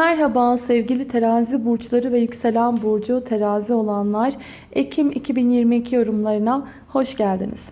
Merhaba sevgili terazi burçları ve yükselen burcu terazi olanlar. Ekim 2022 yorumlarına hoş geldiniz.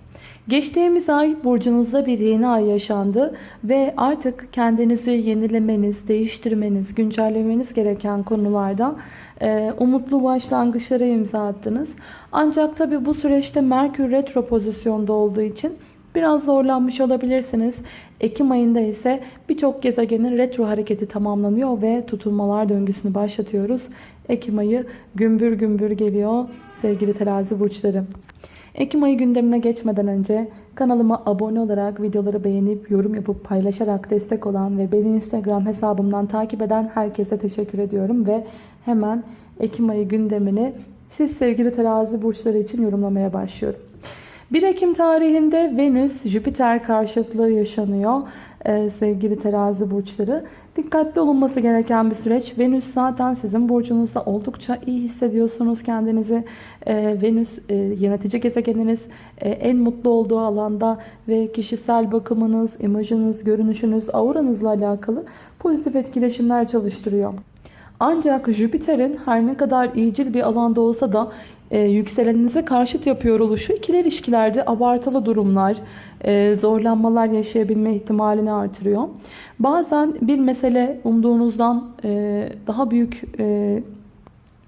Geçtiğimiz ay burcunuzda bir yeni ay yaşandı ve artık kendinizi yenilemeniz, değiştirmeniz, güncellemeniz gereken konularda e, umutlu başlangıçlara imza attınız. Ancak tabi bu süreçte Merkür retro pozisyonda olduğu için biraz zorlanmış olabilirsiniz. Ekim ayında ise birçok gezegenin retro hareketi tamamlanıyor ve tutulmalar döngüsünü başlatıyoruz. Ekim ayı gümbür gümbür geliyor sevgili terazi burçları. Ekim ayı gündemine geçmeden önce kanalıma abone olarak videoları beğenip yorum yapıp paylaşarak destek olan ve beni Instagram hesabımdan takip eden herkese teşekkür ediyorum ve hemen Ekim ayı gündemini siz sevgili terazi burçları için yorumlamaya başlıyorum. 1 Ekim tarihinde Venüs Jüpiter karşıtlığı yaşanıyor ee, sevgili terazi burçları. Dikkatli olunması gereken bir süreç. Venüs zaten sizin burcunuzda oldukça iyi hissediyorsunuz kendinizi. Ee, Venüs e, yönetici gezegeniniz e, en mutlu olduğu alanda ve kişisel bakımınız, imajınız, görünüşünüz, auranızla alakalı pozitif etkileşimler çalıştırıyor. Ancak Jüpiter'in her ne kadar iyicil bir alanda olsa da e, yükseleninize karşıt yapıyor oluşu ikili ilişkilerde abartılı durumlar, e, zorlanmalar yaşayabilme ihtimalini artırıyor. Bazen bir mesele umduğunuzdan e, daha büyük e,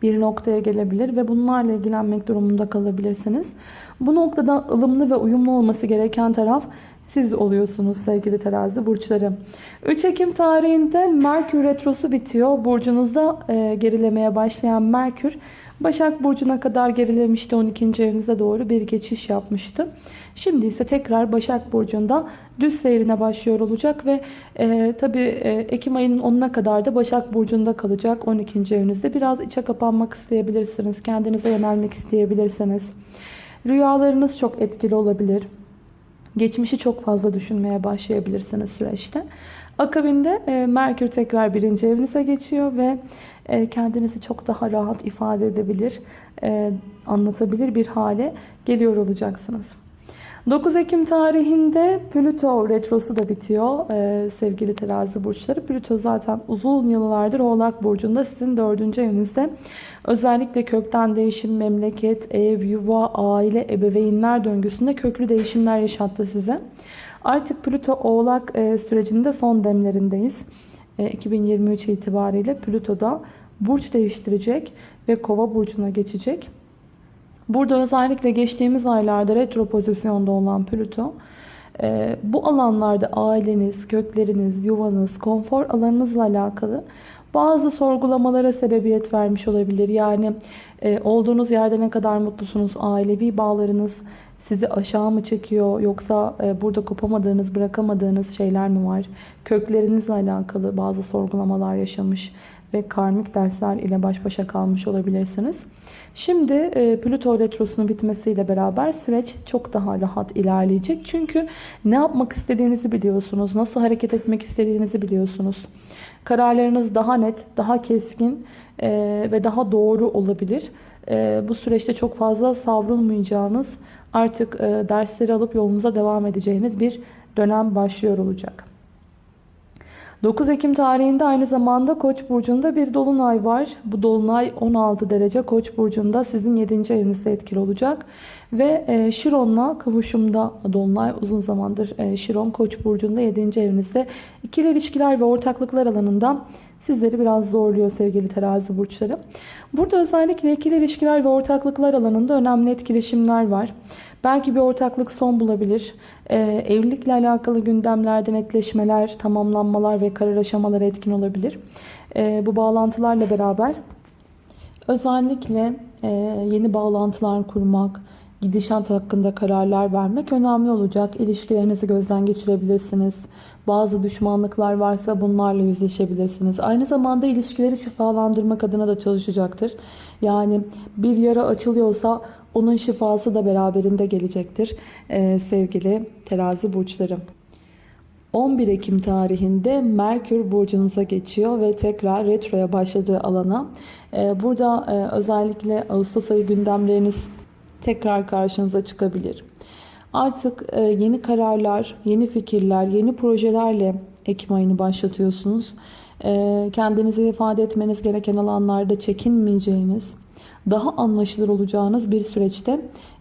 bir noktaya gelebilir ve bunlarla ilgilenmek durumunda kalabilirsiniz. Bu noktada ılımlı ve uyumlu olması gereken taraf siz oluyorsunuz sevgili terazi burçları. 3 Ekim tarihinde Merkür Retrosu bitiyor. Burcunuzda e, gerilemeye başlayan Merkür Başak Burcu'na kadar gerilemişti 12. evinize doğru bir geçiş yapmıştı. Şimdi ise tekrar Başak Burcu'nda düz seyrine başlıyor olacak ve e, tabi e, Ekim ayının 10'una kadar da Başak Burcu'nda kalacak 12. evinizde. Biraz içe kapanmak isteyebilirsiniz. Kendinize yönelmek isteyebilirsiniz. Rüyalarınız çok etkili olabilir. Geçmişi çok fazla düşünmeye başlayabilirsiniz süreçte. Akabinde e, Merkür tekrar birinci evinize geçiyor ve e, kendinizi çok daha rahat ifade edebilir, e, anlatabilir bir hale geliyor olacaksınız. 9 Ekim tarihinde Plüto retrosu da bitiyor ee, sevgili terazi burçları. Plüto zaten uzun yıllardır Oğlak Burcu'nda sizin dördüncü evinizde. Özellikle kökten değişim, memleket, ev, yuva, aile, ebeveynler döngüsünde köklü değişimler yaşattı size. Artık Plüto Oğlak e, sürecinde son demlerindeyiz. E, 2023 itibariyle Plüto'da burç değiştirecek ve Kova burcuna geçecek. Burada özellikle geçtiğimiz aylarda retro pozisyonda olan Plüto e, bu alanlarda aileniz, kökleriniz, yuvanız, konfor alanınızla alakalı bazı sorgulamalara sebebiyet vermiş olabilir. Yani e, olduğunuz yerde ne kadar mutlusunuz, ailevi bağlarınız sizi aşağı mı çekiyor yoksa e, burada kopamadığınız, bırakamadığınız şeyler mi var? Köklerinizle alakalı bazı sorgulamalar yaşamış ve karmik dersler ile baş başa kalmış olabilirsiniz. Şimdi e, Plüto Retrosu'nun bitmesiyle beraber süreç çok daha rahat ilerleyecek. Çünkü ne yapmak istediğinizi biliyorsunuz. Nasıl hareket etmek istediğinizi biliyorsunuz. Kararlarınız daha net, daha keskin e, ve daha doğru olabilir. E, bu süreçte çok fazla savrulmayacağınız, artık e, dersleri alıp yolunuza devam edeceğiniz bir dönem başlıyor olacak. 9 Ekim tarihinde aynı zamanda Koç burcunda bir dolunay var. Bu dolunay 16 derece Koç burcunda sizin 7. evinizde etkili olacak. Ve e, Şiron'la kavuşumda dolunay uzun zamandır e, Şiron Koç burcunda 7. evinizde. İkili ilişkiler ve ortaklıklar alanında sizleri biraz zorluyor sevgili terazi burçları. Burada özellikle ikili ilişkiler ve ortaklıklar alanında önemli etkileşimler var. Belki bir ortaklık son bulabilir. Ee, evlilikle alakalı gündemlerde netleşmeler, tamamlanmalar ve karar aşamaları etkin olabilir. Ee, bu bağlantılarla beraber özellikle e, yeni bağlantılar kurmak, gidişat hakkında kararlar vermek önemli olacak. İlişkilerinizi gözden geçirebilirsiniz. Bazı düşmanlıklar varsa bunlarla yüzleşebilirsiniz. Aynı zamanda ilişkileri şifalandırmak adına da çalışacaktır. Yani bir yara açılıyorsa onun şifası da beraberinde gelecektir ee, sevgili terazi burçları. 11 Ekim tarihinde Merkür burcunuza geçiyor ve tekrar retroya başladığı alana. Ee, burada e, özellikle Ağustos ayı gündemleriniz tekrar karşınıza çıkabilir. Artık e, yeni kararlar, yeni fikirler, yeni projelerle Ekim ayını başlatıyorsunuz. e, kendinizi ifade etmeniz gereken alanlarda çekinmeyeceğiniz, daha anlaşılır olacağınız bir süreçte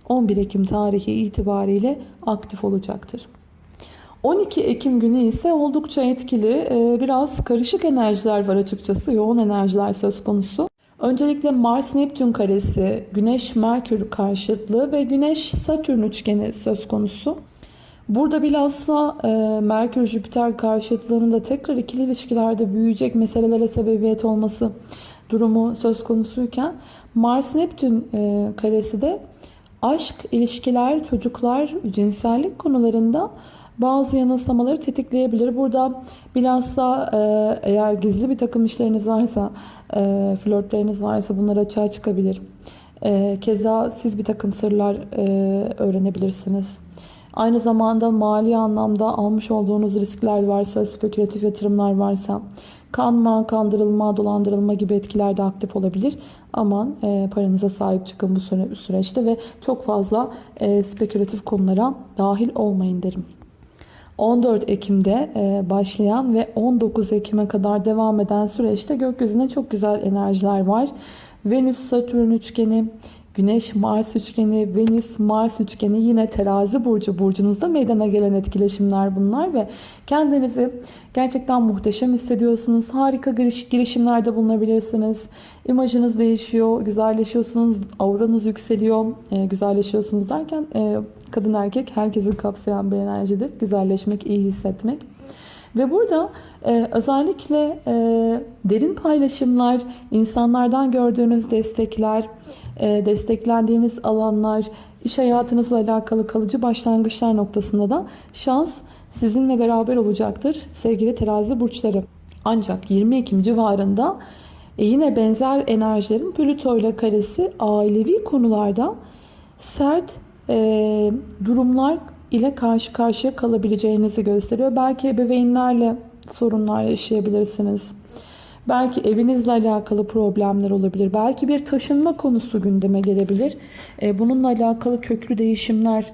11 Ekim tarihi itibariyle aktif olacaktır. 12 Ekim günü ise oldukça etkili, e, biraz karışık enerjiler var açıkçası, yoğun enerjiler söz konusu. Öncelikle Mars-Neptün karesi, Güneş-Merkür karşıtlığı ve Güneş-Satürn üçgeni söz konusu. Burada bilhassa e, Merkür-Jüpiter karşıtlığının tekrar ikili ilişkilerde büyüyecek meselelere sebebiyet olması durumu söz konusuyken Mars-Neptün e, karesi de aşk, ilişkiler, çocuklar, cinsellik konularında bazı yanılsamaları tetikleyebilir. Burada bilhassa e, eğer gizli bir takım işleriniz varsa, e, flörtleriniz varsa bunlar açığa çıkabilir. E, keza siz bir takım sırlar e, öğrenebilirsiniz. Aynı zamanda mali anlamda almış olduğunuz riskler varsa, spekülatif yatırımlar varsa, kanma, kandırılma, dolandırılma gibi etkiler de aktif olabilir. Aman e, paranıza sahip çıkın bu süre, süreçte ve çok fazla e, spekülatif konulara dahil olmayın derim. 14 Ekim'de e, başlayan ve 19 Ekim'e kadar devam eden süreçte gökyüzünde çok güzel enerjiler var. Venüs-Satürn üçgeni, Güneş-Mars üçgeni, Venüs-Mars üçgeni yine terazi burcu burcunuzda meydana gelen etkileşimler bunlar ve kendinizi gerçekten muhteşem hissediyorsunuz. Harika giriş, girişimlerde bulunabilirsiniz. İmajınız değişiyor, güzelleşiyorsunuz, auranız yükseliyor. E, güzelleşiyorsunuz derken e, kadın erkek herkesi kapsayan bir enerjidir. Güzelleşmek, iyi hissetmek. Ve burada e, özellikle e, derin paylaşımlar, insanlardan gördüğünüz destekler, e, desteklendiğiniz alanlar, iş hayatınızla alakalı kalıcı başlangıçlar noktasında da şans sizinle beraber olacaktır sevgili terazi burçları. Ancak 20 Ekim civarında e, yine benzer enerjilerin Plüto ile karesi ailevi konularda sert e, durumlar ile karşı karşıya kalabileceğinizi gösteriyor. Belki ebeveynlerle sorunlar yaşayabilirsiniz. Belki evinizle alakalı problemler olabilir. Belki bir taşınma konusu gündeme gelebilir. E, bununla alakalı köklü değişimler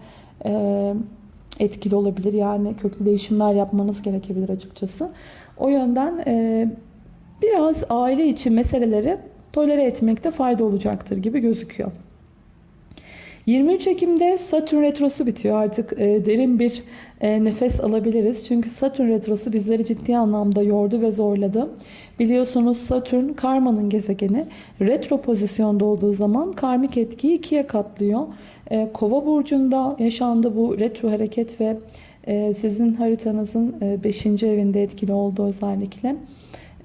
e, etkili olabilir. Yani köklü değişimler yapmanız gerekebilir açıkçası. O yönden e, biraz aile içi meseleleri tolere etmekte fayda olacaktır gibi gözüküyor. 23 Ekim'de Satürn Retrosu bitiyor. Artık e, derin bir e, nefes alabiliriz. Çünkü Satürn Retrosu bizleri ciddi anlamda yordu ve zorladı. Biliyorsunuz Satürn karmanın gezegeni. Retro pozisyonda olduğu zaman karmik etkiyi ikiye katlıyor. E, Kova burcunda yaşandı bu retro hareket ve e, sizin haritanızın 5. E, evinde etkili oldu özellikle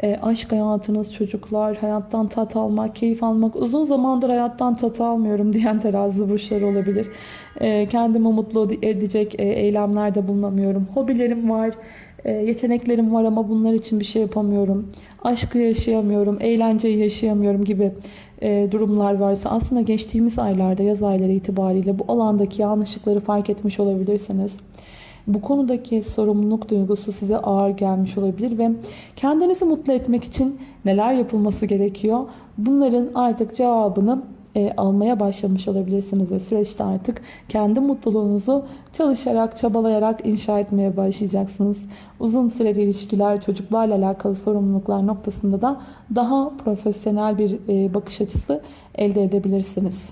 e, aşk hayatınız, çocuklar, hayattan tat almak, keyif almak, uzun zamandır hayattan tat almıyorum diyen terazi burçları olabilir. E, kendimi mutlu edecek e, eylemlerde bulunamıyorum. Hobilerim var, e, yeteneklerim var ama bunlar için bir şey yapamıyorum. Aşkı yaşayamıyorum, eğlenceyi yaşayamıyorum gibi e, durumlar varsa aslında geçtiğimiz aylarda, yaz ayları itibariyle bu alandaki yanlışlıkları fark etmiş olabilirsiniz. Bu konudaki sorumluluk duygusu size ağır gelmiş olabilir ve kendinizi mutlu etmek için neler yapılması gerekiyor? Bunların artık cevabını e, almaya başlamış olabilirsiniz ve süreçte artık kendi mutluluğunuzu çalışarak, çabalayarak inşa etmeye başlayacaksınız. Uzun süreli ilişkiler, çocuklarla alakalı sorumluluklar noktasında da daha profesyonel bir e, bakış açısı elde edebilirsiniz.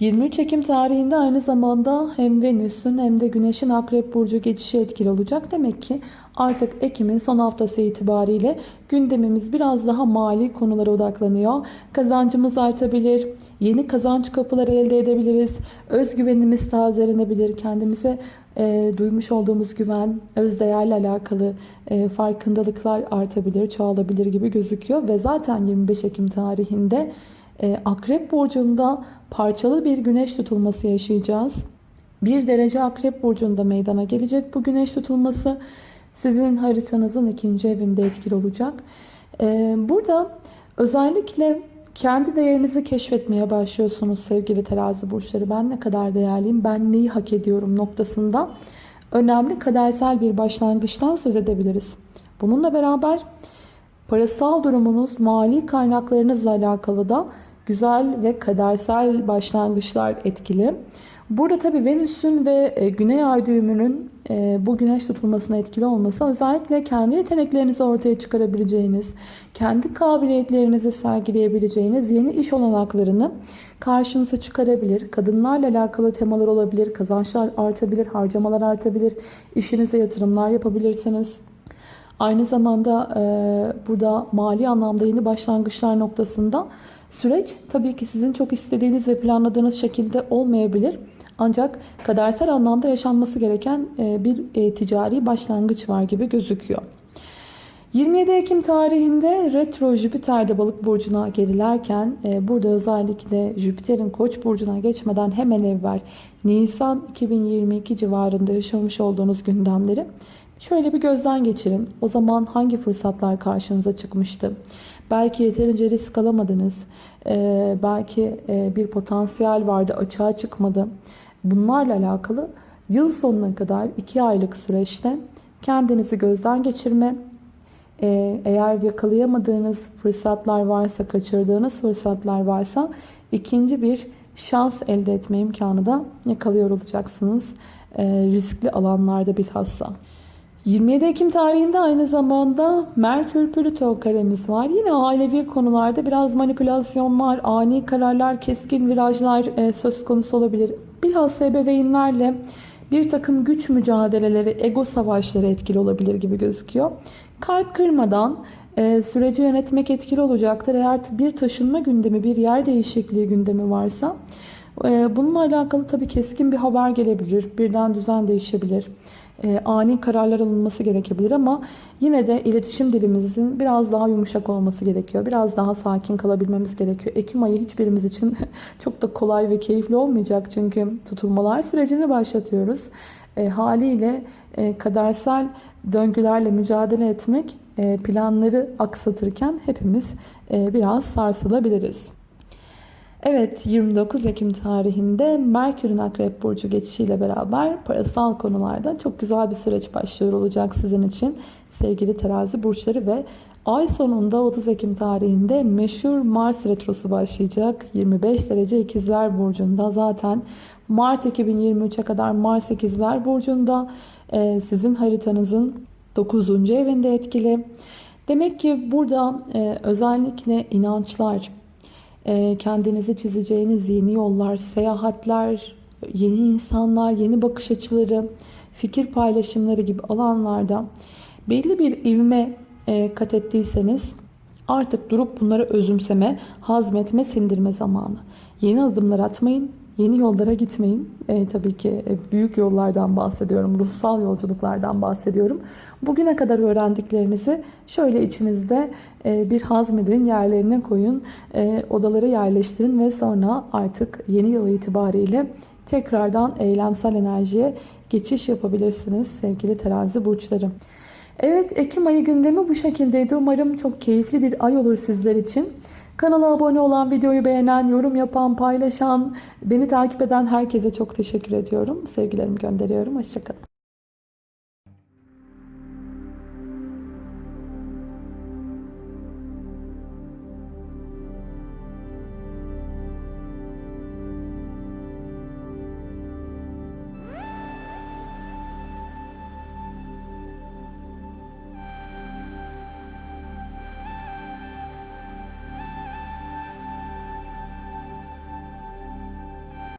23 Ekim tarihinde aynı zamanda hem Venüs'ün hem de Güneş'in Akrep Burcu geçişi etkili olacak. Demek ki artık Ekim'in son haftası itibariyle gündemimiz biraz daha mali konulara odaklanıyor. Kazancımız artabilir, yeni kazanç kapıları elde edebiliriz, özgüvenimiz tazelenebilir, kendimize e, duymuş olduğumuz güven, özdeğerle alakalı e, farkındalıklar artabilir, çoğalabilir gibi gözüküyor. Ve zaten 25 Ekim tarihinde Akrep Burcu'nda parçalı bir güneş tutulması yaşayacağız. Bir derece Akrep Burcu'nda meydana gelecek bu güneş tutulması. Sizin haritanızın ikinci evinde etkili olacak. E, burada özellikle kendi değerinizi keşfetmeye başlıyorsunuz sevgili terazi burçları. Ben ne kadar değerliyim, ben neyi hak ediyorum noktasında önemli kadersel bir başlangıçtan söz edebiliriz. Bununla beraber parasal durumunuz, mali kaynaklarınızla alakalı da güzel ve kadersel başlangıçlar etkili. Burada tabii Venüs'ün ve e, Güney Ay düğümünün e, bu güneş tutulmasına etkili olması özellikle kendi yeteneklerinizi ortaya çıkarabileceğiniz, kendi kabiliyetlerinizi sergileyebileceğiniz yeni iş olanaklarını karşınıza çıkarabilir. Kadınlarla alakalı temalar olabilir, kazançlar artabilir, harcamalar artabilir, işinize yatırımlar yapabilirsiniz. Aynı zamanda e, burada mali anlamda yeni başlangıçlar noktasında süreç tabii ki sizin çok istediğiniz ve planladığınız şekilde olmayabilir. Ancak kadersel anlamda yaşanması gereken e, bir e, ticari başlangıç var gibi gözüküyor. 27 Ekim tarihinde retro Jüpiter'de balık burcuna gerilerken e, burada özellikle Jüpiter'in koç burcuna geçmeden hemen evvel Nisan 2022 civarında yaşamış olduğunuz gündemleri şöyle bir gözden geçirin. O zaman hangi fırsatlar karşınıza çıkmıştı? Belki yeterince risk alamadınız. E, belki e, bir potansiyel vardı açığa çıkmadı. Bunlarla alakalı yıl sonuna kadar 2 aylık süreçte kendinizi gözden geçirme, ee, eğer yakalayamadığınız fırsatlar varsa, kaçırdığınız fırsatlar varsa ikinci bir şans elde etme imkanı da yakalıyor olacaksınız. Ee, riskli alanlarda bilhassa. 27 Ekim tarihinde aynı zamanda Merkür Plüto karemiz var. Yine ailevi konularda biraz manipülasyonlar, ani kararlar, keskin virajlar e, söz konusu olabilir. Bilhassa ebeveynlerle bir takım güç mücadeleleri, ego savaşları etkili olabilir gibi gözüküyor. Kalp kırmadan e, süreci yönetmek etkili olacaktır. Eğer bir taşınma gündemi, bir yer değişikliği gündemi varsa e, bununla alakalı tabii keskin bir haber gelebilir. Birden düzen değişebilir. E, ani kararlar alınması gerekebilir ama yine de iletişim dilimizin biraz daha yumuşak olması gerekiyor. Biraz daha sakin kalabilmemiz gerekiyor. Ekim ayı hiçbirimiz için çok da kolay ve keyifli olmayacak çünkü tutulmalar sürecini başlatıyoruz. E, haliyle e, kadersel döngülerle mücadele etmek e, planları aksatırken hepimiz e, biraz sarsılabiliriz. Evet 29 Ekim tarihinde Merkür'ün Akrep Burcu geçişiyle beraber parasal konularda çok güzel bir süreç başlıyor olacak sizin için sevgili terazi burçları ve ay sonunda 30 Ekim tarihinde meşhur Mars Retrosu başlayacak. 25 derece ikizler burcunda zaten Mart 2023'e kadar Mars ikizler burcunda e, sizin haritanızın 9. evinde etkili. Demek ki burada e, özellikle inançlar, kendinizi çizeceğiniz yeni yollar, seyahatler, yeni insanlar, yeni bakış açıları, fikir paylaşımları gibi alanlarda belli bir ivme e, kat ettiyseniz artık durup bunları özümseme, hazmetme, sindirme zamanı. Yeni adımlar atmayın, Yeni yollara gitmeyin. E, tabii ki e, büyük yollardan bahsediyorum. Ruhsal yolculuklardan bahsediyorum. Bugüne kadar öğrendiklerinizi şöyle içinizde e, bir hazmedin, yerlerine koyun, e, odalara yerleştirin ve sonra artık yeni yıl itibariyle tekrardan eylemsel enerjiye geçiş yapabilirsiniz sevgili terazi burçları. Evet Ekim ayı gündemi bu şekildeydi. Umarım çok keyifli bir ay olur sizler için. Kanala abone olan, videoyu beğenen, yorum yapan, paylaşan, beni takip eden herkese çok teşekkür ediyorum. Sevgilerimi gönderiyorum. Hoşçakalın.